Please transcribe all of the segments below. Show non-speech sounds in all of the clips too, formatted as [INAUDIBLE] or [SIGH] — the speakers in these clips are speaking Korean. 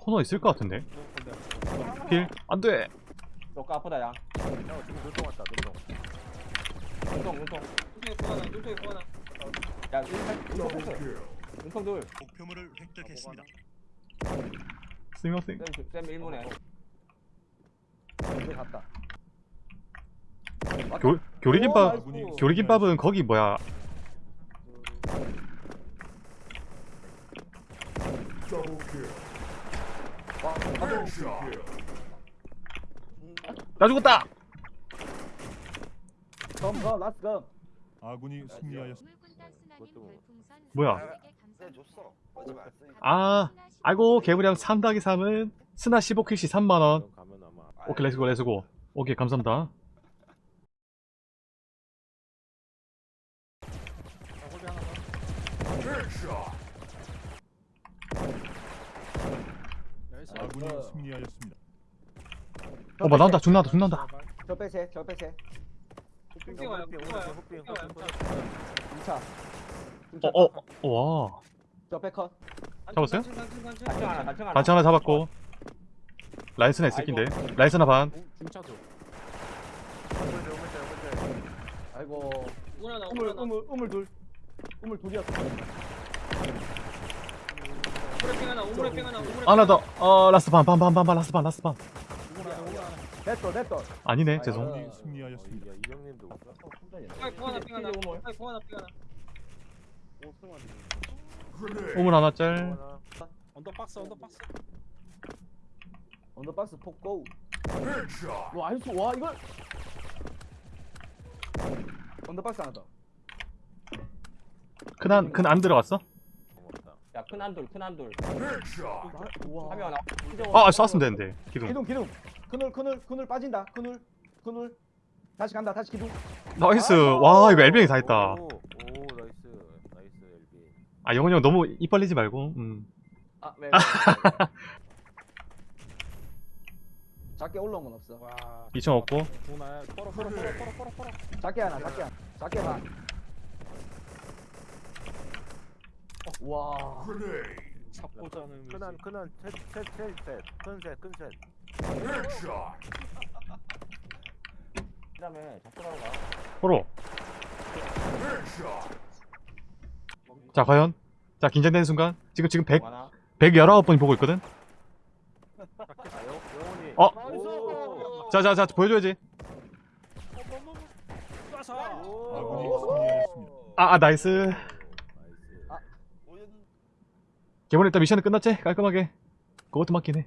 코너 있을 것 같은데? 필? 안돼! 너가 아프다 야. 야 지금 눈통 왔다 눈통 눈통 눈통 눈통에 구하나 눈통에 구하나 야 눈통 눈통 눈통 둘. 목표물을 획득했습니다. 스윙어스윙. 쌤, 쌤 1문에. 이제 갔다. 교, 교리김밥. 교리김밥은 거기 뭐야? 와 가도 나 죽었다! 검거 라스 검 아군이 승리하였습니다. 뭐야? 아 아이고 개구량 3 더하기 3은 스나 15킬시 3만원. 가면 아마 오케이 렛츠고 렛츠고 오케이 감사합니다 아군이 승리하였습니다. 어뭐 나온다. 죽 나온다. 죽 나온다. 저 빼세 저 빼세. 흑빙 와요 흑빙 와요 흑빙 와요. 2차 어 어 와. 저 빼컷. 잡았어요? 단층 단층 하나 단층 하나. 단체 하나 잡았고. 라이스나 있을긴데. 라이스나 반. 중차도 아이고. 우물 우물 우물 둘. 우물 둘이었어 하나 우물에 하나 더 어. last 반 반 반 반 반 last 반 last 반. 됐어 됐어. 아니네 죄송. 승리하였습니다. 파이 구 하나 짤. under box under box. under box 폭고. 와 nice 와 이걸. under box 하나 더. 큰안 큰 안 들어갔어? 야큰 한돌 큰 한돌 와. 하면 아 쐈으면 되는데 기둥. 기둥 기둥. 그늘 그늘 그늘 빠진다. 그늘 그늘. 다시 간다 다시 기둥. 나이스. 와 이거 엘뱅이 다 했다. 오, 오 나이스. 나이스 엘비 아 영훈이 형 너무 입 벌리지 말고 음. 아 왜? [LAUGHS] 작게 올라온 건 없어. 와 2층 없고. 뻘어 뻘어 작게 하나 작게 하나 와. 잡고자는 큰한 큰한 셋셋셋셋큰셋큰셋. 그다음에 잡고라고 가. 포로. 자 과연? 자 긴장되는 순간? 지금 지금 100 하나 119번이 보고 있거든? 아 영- 어? 오. 자자자 보여줘야지. 아군이 승리하였습니다. 아, 아 nice 개본 일단 미션은 끝났지? 깔끔하게 그것도 맞긴 해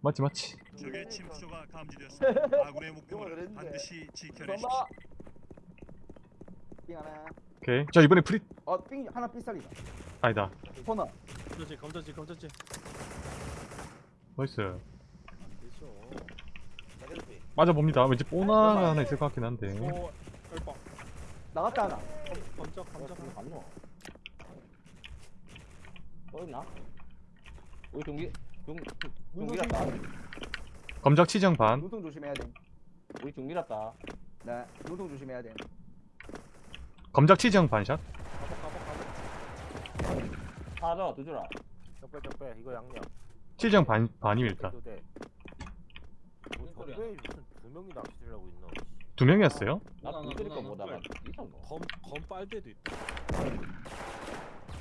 맞지 맞지 적의 침투조가 감지되었습니다. 아군의 그랬는데. 반드시 지켜내십시오. 삥 하나. 오케이 자 이번에 프리 어삥 하나 삐살이다. 아니다 코너. 검전지 검전지 검전지 나이스 자기들이 맞아 봅니다 왠지 뽀나가 하나 있을 것 같긴 한데 오 얼빠 나갔다 하나. 검적 어, 검적 저기 갔노 또 있나? 우리 동기 중 중기랐다 검적 치정 반 눈통 조심해야 돼. 우리 중기랐다 네. 눈통 조심해야 돼. 검적 치정 반샷 가복 가복 가복 하나 더 주라 적배 적배 이거 양념 치정 반 반임 일단 돼 뭐, 소리야? 적배 무슨 두 명이 낚시를 하고 있나 두 명이었어요 나 누나, 거 보다가 누나. 있었노 검검 빨대도 있다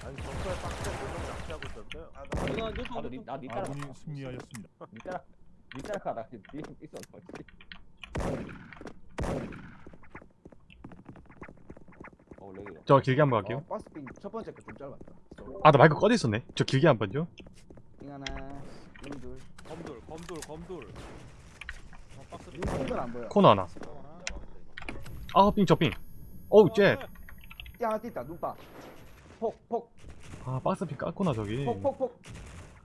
아니 적배 빡세 두명 낚시하고 있었어요 누나 눈통 나도 니, 눈통 나니 따라 아군이 승리하였습니다. 니 따라 니 따라가다 뒤에 있었노 어 렉이다 저 길게 한번 갈게요 어, 박스 삥첫 번째 거 좀 짧았다. 아 나 마이크 꺼져 있었네 저 길게 한 번요 삥 하나. 삥 둘. 검돌 검돌 검돌 어, 박스 안 보여. 코너 하나 아삥 저삥 어우 쟤아 삥 하나 뛴다. 눈빠. 폭 폭. 박스핀 깠구나 저기. 폭폭 폭.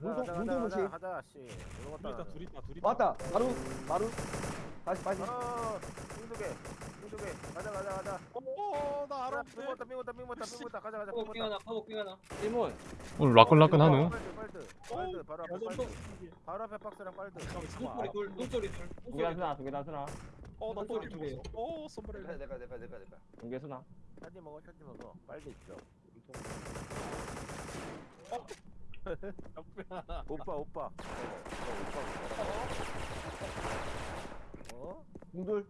가자 눈통 가자 가자 씨. 이거 둘 있다 둘 있다 둘 있다. 왔다. 바로 바로. 다시 빠지. 어 빙두개 빙두개. 가자 가자 가자. 오나 알아 빙 왔다 빙 왔다 빙 왔다 빙 왔다. 가자 가자 빙 가복 빙 왔다 하나 가복 빙 하나. 1문. 오늘 라끈라끈 하누 빨드 빨드 바로 앞에 빨드. 바로 앞에 박스랑 빨드. 눈소리 둘 눈소리 둘. 두개 단수나 두개 단수나. 어나 소리 두개오 내가 선물해 내가 내가 내가 내가. 두개 수나. 천지 먹어 천지 먹어. 빨드 있죠 오빠 오빠. 어? 공돌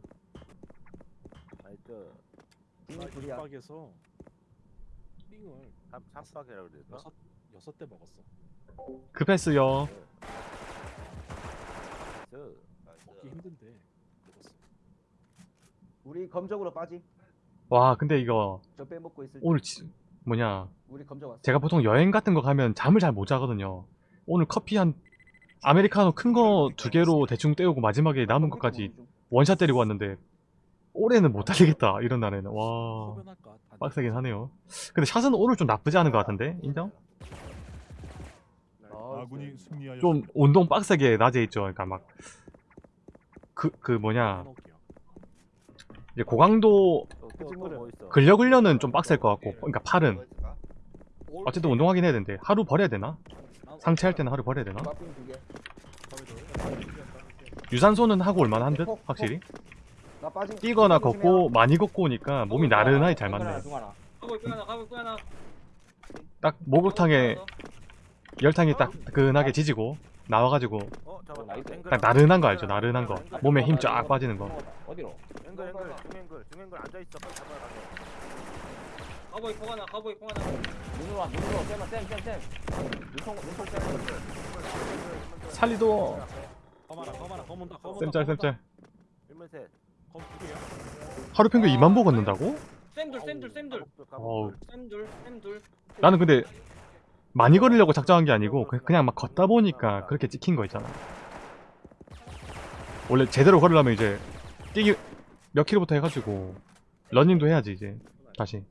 나이스. 중립 둘이야 빡에서 삥을 삼 삼박이라고 그랬나? 여섯 여섯 대 먹었어. 급했어요. 나이스. 먹기 힘든데 먹었어. 우리 검적으로 빠지 와 근데 이거 저 빼먹고 있을 때 오늘 지, 뭐냐 우리 검적 왔어 제가 보통 여행 같은 거 가면 잠을 잘 못 자거든요. 오늘 커피 한 아메리카노 큰 거 두 개로 대충 때우고 마지막에 남은 것까지 원샷 때리고 왔는데 올해는 못 달리겠다 이런 날에는 와 빡세긴 하네요. 근데 샷은 오늘 좀 나쁘지 않은 것 같은데 인정? 승리하였습니다. 좀 운동 빡세게 낮에 있죠. 그러니까 막 그그 뭐냐. 이제 고강도? 근력 훈련은 좀 빡셀 것 같고 그러니까 팔은 뭐? 어쨌든 운동하긴 해야 되는데 하루 버려야 되나? 상체 할 때는 하루 버려야 되나? 유산소는 하고 올만 한 듯? 확실히? 뛰거나. 걷고 많이 걷고 오니까 몸이 나른하게 잘 맞네. 딱 목욕탕에 열탕이 딱 뜨끈하게 지지고 나와가지고 어. 앵글 딱 나른한 거 알죠? 나른한 거. 몸에 힘 쫙 빠지는 거. 어디로? 앵글 앵글 중앵글 빨리 잡아야 돼. 가고 있고 하나 가고 있고 하나 눈으로 와 눈으로 쌤아 쌤쌤쌤 눈통 눈통 쌤 살리도 검 하나 검 하나 검 온다 검 온다. 쌤짤 검. 쌤짤. 일문 셋. 검두 개야. 하루 평균 2만 보 걷는다고? 쌤둘 쌤둘 쌤둘 어우. 쌤둘 쌤둘 나는 근데 많이 걸으려고 작정한 게 아니고 그- 그냥 막 걷다 보니까 그렇게 찍힌 거 있잖아. 원래 제대로 걸으려면 이제 뛰기 몇 킬로부터 해가지고 러닝도 해야지 이제 다시.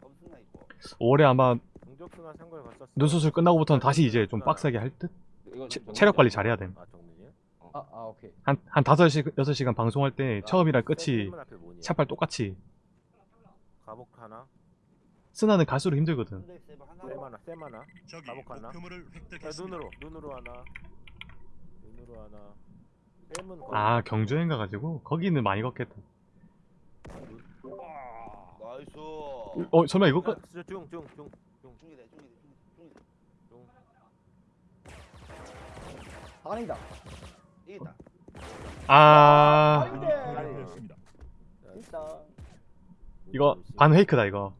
검순나 있고. 올해 아마. 눈 수술 끝나고부터는 다시 이제 좀 빡세게 할 듯? 체, 체력 관리 잘해야 돼. 아 정민이? 아, 아 오케이 한, 한 5시, 6시간 방송할 때 처음이랑 끝이? 차팔 똑같이 가복 하나. 쓰나는 갈수록 힘들거든. 쌤 하나. 쌤 하나. 가복 하나? 목표물을 야, 획득했습니다. 눈으로 눈으로 하나. 눈으로 하나. 아 경주행 가가지고 거기는 많이 걷겠다. 나이스. 어 설마 이거 끝? 중중 중. 중. 중이대 중이대 중이대. 아니다 이기다. 아. 패배하였습니다. 진짜 이거 반 페이크다 이거.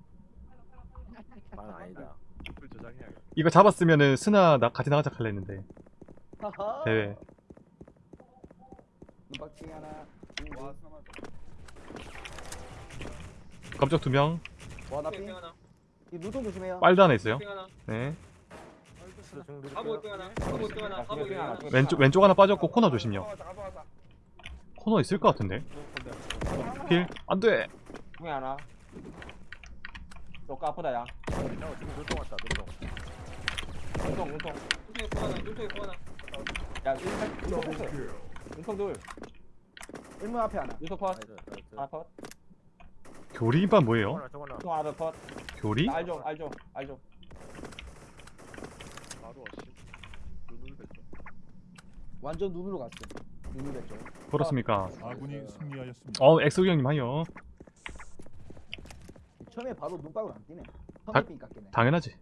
반 아니다. 이거 잡았으면은 스나 나 같이 나가자 할라 했는데 대회. 눈박ting 하나 와 사마. 검적 두 명, 와나 핑 하나 이 눈통 조심해요 빨도 하나 있어요. 하나 네. 하나 하나 하나 왼쪽 왼쪽 하나 빠졌고 코너 조심요. 코너 있을 것 같은데. 필 안돼. 중에 하나 조금 아프다 야. 눈통 눈통 눈통에 있고 하나 눈통에 있고 하나 야 눈통 눈통 눈통 둘 일문 앞에 하나 눈통 컷. 하나 컷 교리김밥 뭐예요? 저거나 하나 교리? 알죠 알죠 알죠 바로 어시. 눈을 뱉어. 완전 눈으로 갔어 눈으로 뺐죠 그렇습니까? 아군이 승리하였습니다. 어 엑소기 형님 하요. 처음에 바로 눈박으로 안 뛰네 다- 선배핑 깎이네 당연하지.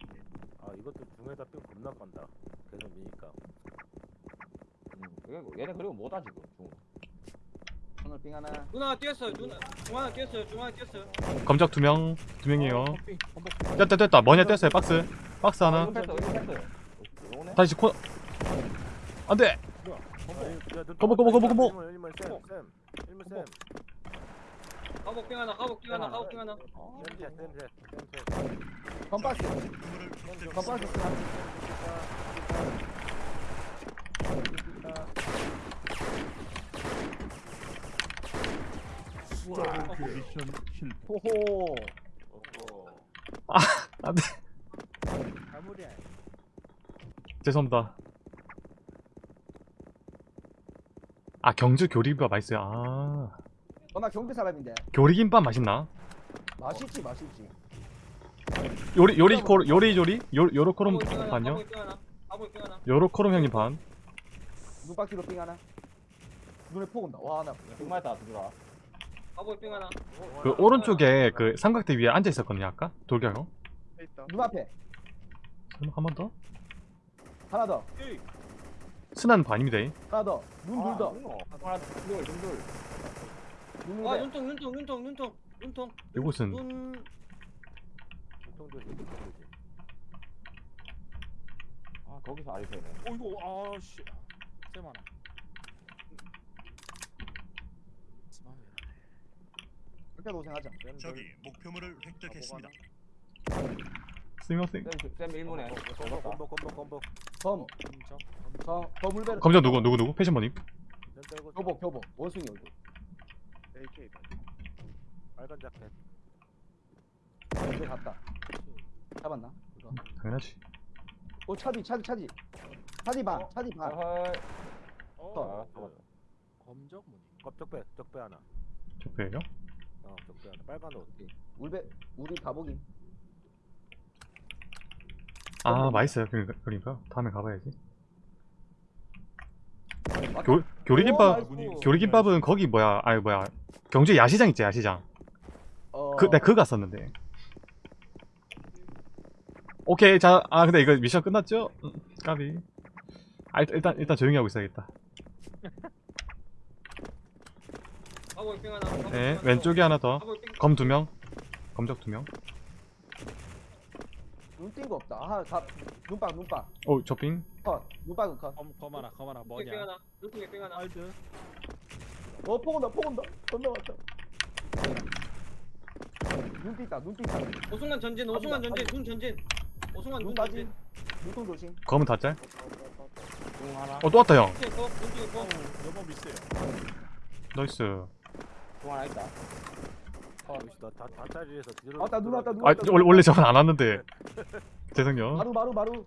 아 이것도 중에다 삥 겁나 간다. 계속 미니까. 음, 얘네 그리고 뭐다 지금 중 선을핑 하나 누나 뛰었어요 누나 중 하나 뛰었어요 중 하나 뛰었어요 검적 두 명, 두 명이에요. 커피 컴백. 됐다 됐다. 뭐냐 뗐어요 박스. 박스 하나. 오네 다시 코. 안돼. 거보, 거보, 거보, 거보. 쌤. 가복빙 하나 하나 가복빙 하나 쌤 쌤. 쌤 쌤. 건박스 건박스 획득했습니다. 하나 미션 실패. 호호 안돼. 가무리야. 죄송합니다. 아 경주 교리김밥 맛있어요. 아 어나 경비 사람인데 교리김밥 맛있나? 맛있지 맛있지 요리 요리 코 요리 조리 요 요로코롬 가복빙 하나 반요. 요로코롬 형님 반. 눈박기로 핑 하나 눈에 폭 온다 와 나 정말 다 들어와 하나 그 오른쪽에 그 삼각대 위에 앉아 있었거든요 아까 돌격 형. 눈 앞에 한번 더? 하나 더 에이. 스난 반입니다 하나 더눈 둘 더. 하나 둘 둘. 눈아 아, 눈통 눈통 눈통 눈통 눈통. 이곳은 눈. 통조지 통조지. 아 거기서 알이 되네. 어이구 아씨. 쌤 하나. 그렇게 고생하자. 적이 목표물을 획득했습니다. 스미마셍 쌤 1문에. 콤보 콤보 콤보 콤보. 검. 저 거물배를. 검정 누구 누구 누구 패션머님 전 떨고 교복 교복 원숭이 얼굴. AK 빨간 자켓. 이제 갔다. 잡았나? 이거. 당연하지 오 차디 차디 차디. 차디 반 어? 차디 반. 아헐. 어. 아, 검적 뭐니? 껍 적배 적배 하나. 적배예요? 어 적배 하나. 빨간 옷. 울배 우리 가복이. 아 맛있어요 그러니까, 그러니까 다음에 가봐야지 교, 교리김밥. 교리김밥은 거기 뭐야 아니 뭐야 경주 야시장 있지 야시장 어. 그, 내가 그거 갔었는데 오케이 자아 근데 이거 미션 끝났죠? 음, 까비 아 일단, 일단 조용히 하고 있어야겠다 하고 빙 하나. 네 왼쪽에 하나 더 검 두 명 검적 두 명 눈뜬 거 없다. 아, 가, 눈빵, 눈빵. 오 저핑 컷. 눈빵은 컷. 검, 검 하나 검 하나 빙 뭐냐? 하나. 눈통에 빙 하나. 알드. 어, 폭 온다, 폭 온다. 건너왔다. 눈 띄다, 눈 띄다. 오승환 전진 오승환 전진 눈 전진. 오승환 눈 눈. 전진. 눈통 조심. 검은 다짤 눈 하나. 어또 왔다 형 눈통에 거 눈통에 거. 여보 미스요. 나이스 눈 하나 있다. 나다 다짜리에서 뒤로. 왔다, 눈 왔다, 눈아 왔다. 원래, 원래 저건 안 왔는데 죄송요 마루, 마루, 마루.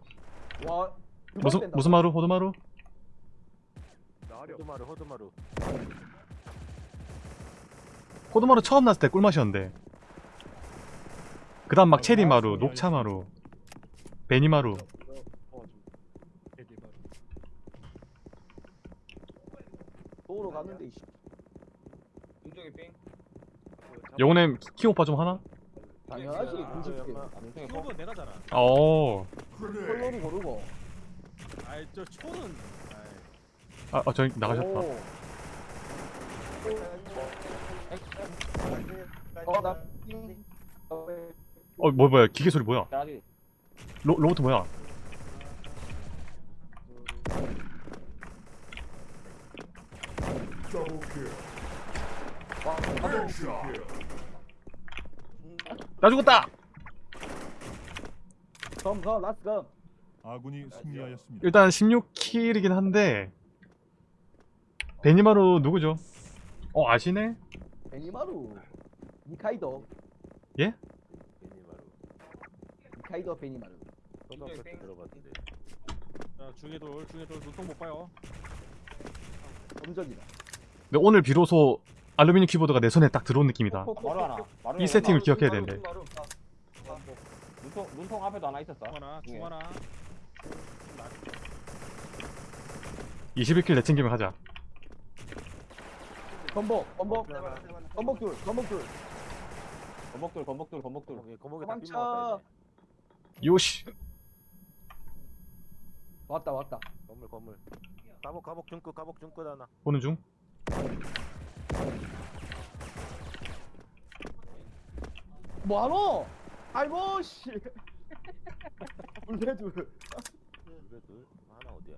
와. 무슨. 무슨 마루 호두마루 호두마루 호두마루. 호두마루 처음 났을 때 꿀맛이었는데 그 다음 막 체리 마루 녹차 마루 베니 마루 도로 갔는데, 이씨. 눈통에 빙. 영혼의 키오빠 좀 하나? 당연하지, 아, 군집들. 아, 거. 초는 내가 잘하. 어. 콜로리 고르고. 아이 저 초는. 아이. 아, 아 저기 나가셨다. 오. 어, 나. 어, 어, 뭐 뭐야? 기계 소리 뭐야? 로 로봇 뭐야? 와, 가복. 나 죽었다. 검, 검, last 검. 아군이 승리하였습니다. 일단 16kill이긴 한데 베니마루 누구죠? 어 아시네? 베니마루. 니카이도. 베니마루. 니카이도 베니마루. 들어봤는데. 자 중에 돌 중에 돌 눈통 못 봐요. 검적이다. 근데 오늘 비로소 알루미늄 키보드가 내 손에 딱 들어온 느낌이다. 바로 하나. 바로 이 세팅을 눈 기억해야 되는데. 눈. 아, 눈통 눈통 앞에도 하나 있었어. 중 하나 중에. 중 하나. 21킬 내챙기면 하자. 건복, 건복. 하나. 건복 둘, 건복 둘. 건복돌 건복돌 건복돌. 거기 거목에 다. 삐먹었다 요시. 왔다, 왔다. 건물 건물. 가복 가복 중끝 가복 중끝 하나. 보는 중. 뭐하노? 아이고, 씨. 울배 둘. 그래 둘. 하나 어디야?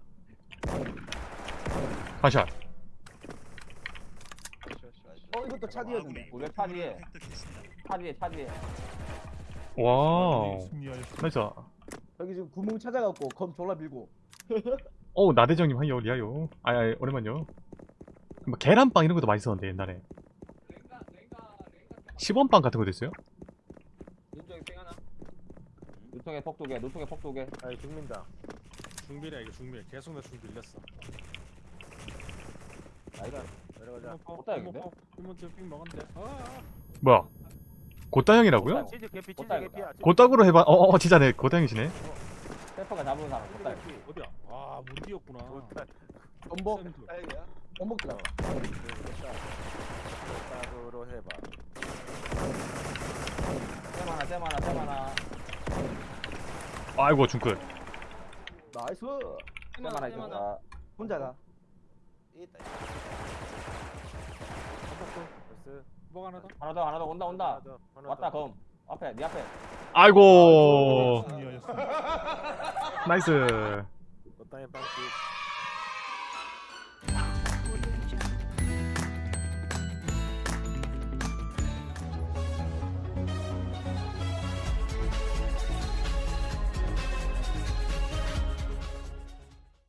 반샷. 어, 이것도 차 뒤에 획득했습니다. 차 뒤에 차 뒤에. wow. 아군이 승리하였습니다. nice. 여기 지금 구멍 찾아갖고 검 졸라 밀고. [LAUGHS] 어 나대정님 하요 리아요. 아, 아 오랜만요. 뭐 계란빵 이런 것도 맛있었는데 옛날에. 10원빵 같은 것도 있어요? 눈통에 빙 하나. 눈통에 폭두 개. 눈통에 폭두 개. 아이 죽민다. 중밀이야 이거 중밀. 계속 나 중밀 렸어. 나이가. 내려가자. 못다야겠네? 이모트 핑 먹었는데. 아. 뭐야? 고따형이라고요? 치즈 개피 치즈 못다이겠다. 개피야. 치즈 고따구로 해봐. 어, 어 진짜 네 고따형이시네. 페퍼가 잡은 사람 못다. 개피. 어디야? 아 문디였구나. 못다. 건복, 쌤들. 딸기야? 건복 들어. 못다으로 해봐. 쌤 하나 쌤 하나 쌤 하나. 아이고 중끝. 나이스. 쌤 하나 쌤 하나 아, 혼자다. 이 있다. nice 뭐 하나 더? 하나 더 하나 더 온다 온다 하나 더, 하나 왔다 더. 검 앞에 네 앞에 아이고 [LAUGHS] 승리하였습니다. nice 빵집